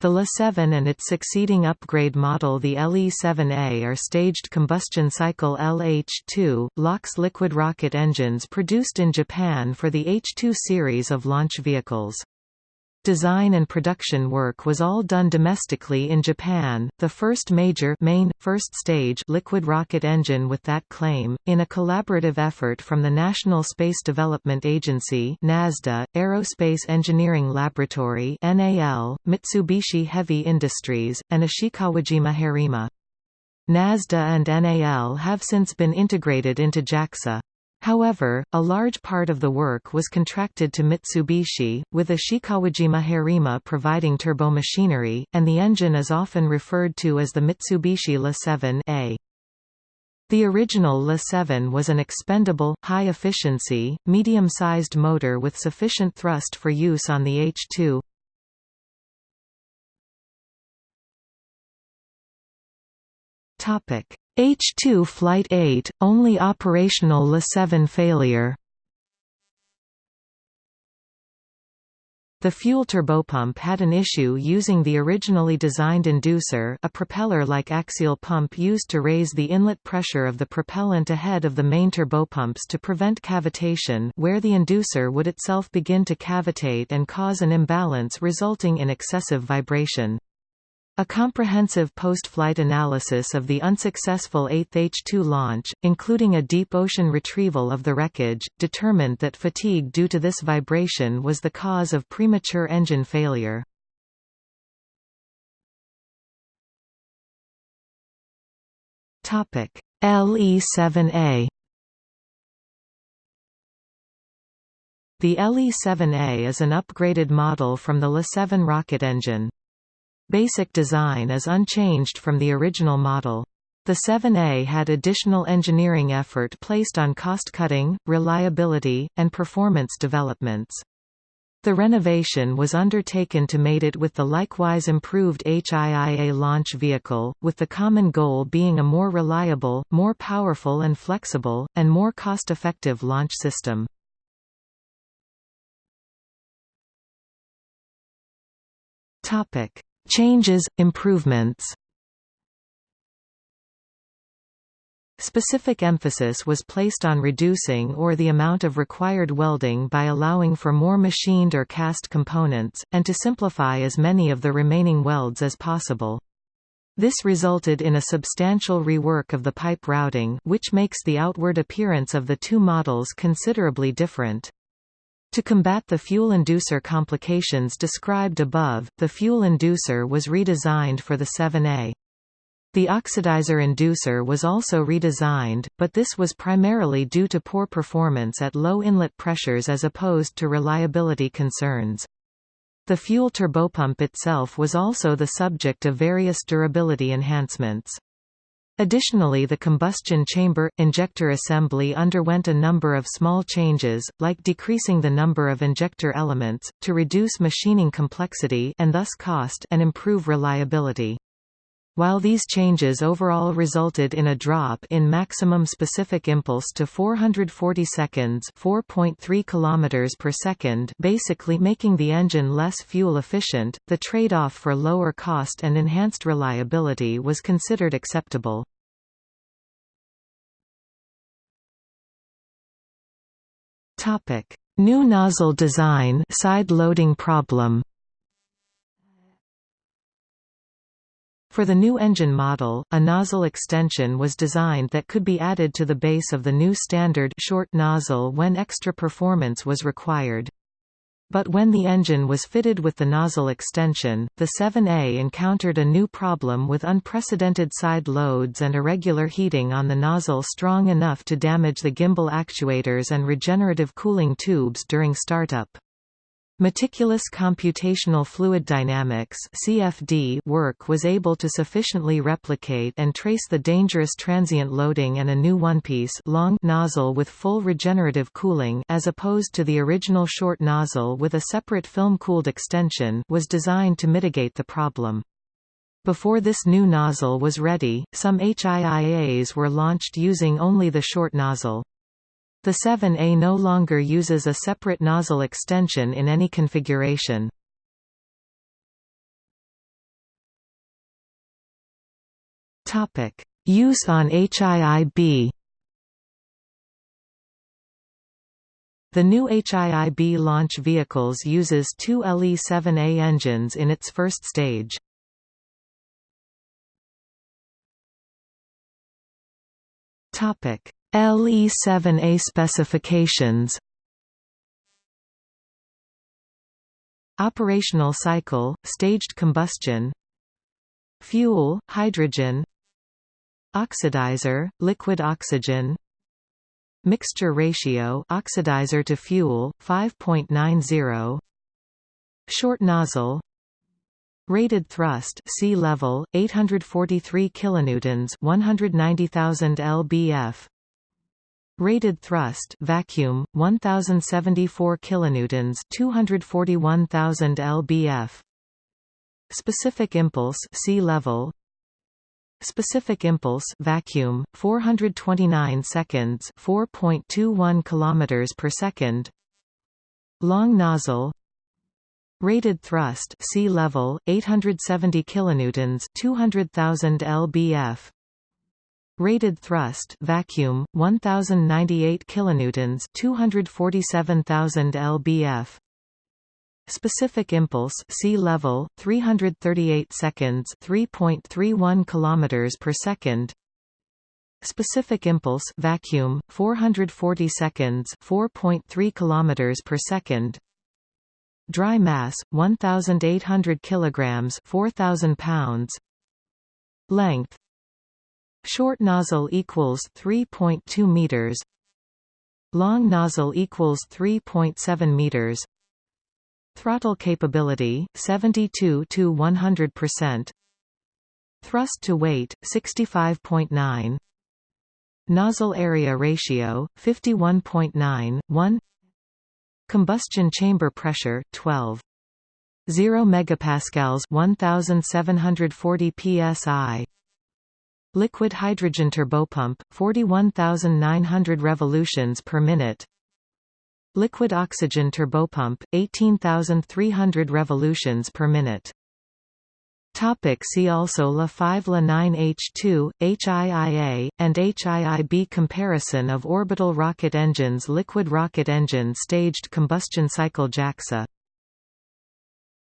The LE-7 and its succeeding upgrade model the LE-7A are staged combustion cycle LH-2, LOX liquid rocket engines produced in Japan for the H-2 series of launch vehicles. Design and production work was all done domestically in Japan, the first major main, first stage liquid rocket engine with that claim, in a collaborative effort from the National Space Development Agency NASDA, Aerospace Engineering Laboratory NAL, Mitsubishi Heavy Industries, and Ishikawajima Harima. NASDA and NAL have since been integrated into JAXA. However, a large part of the work was contracted to Mitsubishi, with Ishikawajima Harima providing turbomachinery, and the engine is often referred to as the Mitsubishi LE-7A. The original LE-7 was an expendable, high-efficiency, medium-sized motor with sufficient thrust for use on the H-2. Topic: H-2 Flight 8, only operational LE-7 failure The fuel turbopump had an issue using the originally designed inducer a propeller-like axial pump used to raise the inlet pressure of the propellant ahead of the main turbopumps to prevent cavitation where the inducer would itself begin to cavitate and cause an imbalance resulting in excessive vibration. A comprehensive post-flight analysis of the unsuccessful 8th H-2 launch, including a deep ocean retrieval of the wreckage, determined that fatigue due to this vibration was the cause of premature engine failure. LE-7A The LE-7A is an upgraded model from the LE-7 rocket engine. Basic design is unchanged from the original model. The 7A had additional engineering effort placed on cost-cutting, reliability, and performance developments. The renovation was undertaken to mate it with the likewise improved HIIA launch vehicle, with the common goal being a more reliable, more powerful and flexible, and more cost-effective launch system. Topic: Changes, improvements Specific emphasis was placed on reducing or the amount of required welding by allowing for more machined or cast components, and to simplify as many of the remaining welds as possible. This resulted in a substantial rework of the pipe routing which makes the outward appearance of the two models considerably different. To combat the fuel inducer complications described above, the fuel inducer was redesigned for the 7A. The oxidizer inducer was also redesigned, but this was primarily due to poor performance at low inlet pressures as opposed to reliability concerns. The fuel turbopump itself was also the subject of various durability enhancements. Additionally the combustion chamber, injector assembly underwent a number of small changes, like decreasing the number of injector elements, to reduce machining complexity and thus cost and improve reliability. While these changes overall resulted in a drop in maximum specific impulse to 440 seconds 4.3 km per second basically making the engine less fuel efficient, the trade-off for lower cost and enhanced reliability was considered acceptable. New nozzle design side loading problem For the new engine model, a nozzle extension was designed that could be added to the base of the new standard short nozzle when extra performance was required. But when the engine was fitted with the nozzle extension, the 7A encountered a new problem with unprecedented side loads and irregular heating on the nozzle strong enough to damage the gimbal actuators and regenerative cooling tubes during startup. Meticulous computational fluid dynamics (CFD) work was able to sufficiently replicate and trace the dangerous transient loading and a new one-piece long nozzle with full regenerative cooling as opposed to the original short nozzle with a separate film-cooled extension was designed to mitigate the problem. Before this new nozzle was ready, some HIIAs were launched using only the short nozzle. The 7A no longer uses a separate nozzle extension in any configuration. Use on HIIB The new HIIB launch vehicles uses two LE-7A engines in its first stage. Topic: LE-7A specifications. Operational cycle, staged combustion. Fuel, hydrogen. Oxidizer, liquid oxygen. Mixture ratio oxidizer to fuel, 5.90 Short nozzle Rated thrust sea level 843 kilonewtons 190,000 lbf. Rated thrust vacuum 1074 kilonewtons 241,000 lbf. Specific impulse sea level. Specific impulse vacuum 429 seconds 4.21 kilometers per second. Long nozzle Rated thrust sea level 870 kilonewtons 200,000 lbf. Rated thrust vacuum 1098 kilonewtons 247,000 lbf. Specific impulse sea level 338 seconds 3.31 kilometers per second. Specific impulse vacuum 440 seconds 4.3 kilometers per second Dry mass 1800 kilograms 4000 pounds Length Short nozzle equals 3.2 meters. Long nozzle equals 3.7 meters. Throttle capability 72 to 100%. Thrust to weight 65.9. Nozzle area ratio 51.9 1. Combustion chamber pressure 12 0 megapascals 1740 psi Liquid hydrogen turbopump, 41,900 revolutions per minute. Liquid oxygen turbopump, 18,300 revolutions per minute Topic see also LE-5 La9H2, HIIA, and HIIB Comparison of orbital rocket engines Liquid rocket engine staged combustion cycle JAXA